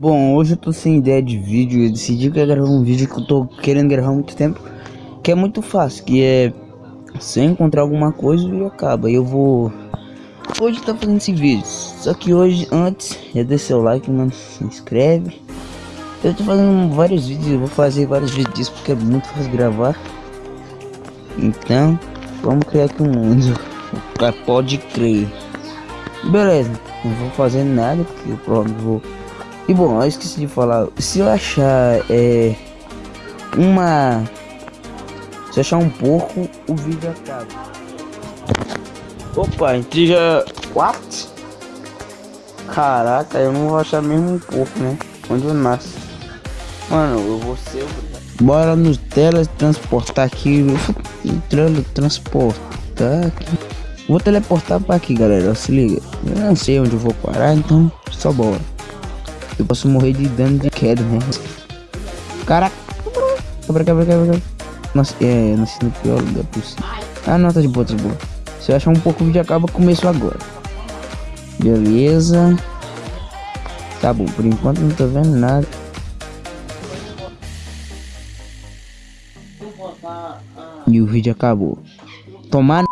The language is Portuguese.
Bom, hoje eu tô sem ideia de vídeo, eu decidi que ia gravar um vídeo que eu tô querendo gravar há muito tempo, que é muito fácil, que é se eu encontrar alguma coisa e acaba, eu vou hoje tá fazendo esse vídeo, só que hoje antes é deixar o like, mano, se inscreve. Eu tô fazendo vários vídeos, eu vou fazer vários vídeos disso porque é muito fácil gravar. Então, vamos criar aqui um mundo, pode crer. Beleza, não vou fazer nada porque eu provavelmente vou e bom, eu esqueci de falar, se eu achar é, uma... Se eu achar um porco, o vídeo acaba. Opa, entre já... What? Caraca, eu não vou achar mesmo um porco, né? Onde eu nasço. Mano, eu vou ser o... Bora nos teletransportar aqui. Teletransportar aqui. Vou teleportar pra aqui, galera. Se liga. Eu não sei onde eu vou parar, então só bora. Eu posso morrer de dano de queda, né? Caraca. Quebra, quebra, quebra. Nossa, é, nasci no pior lugar possível. Ah, não, tá de boa, tá de boa. Se eu achar um pouco, o vídeo acaba, começo agora. Beleza. Tá bom, por enquanto não tô vendo nada. E o vídeo acabou. Tomar